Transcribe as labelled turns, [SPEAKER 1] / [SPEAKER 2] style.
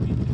[SPEAKER 1] I mean,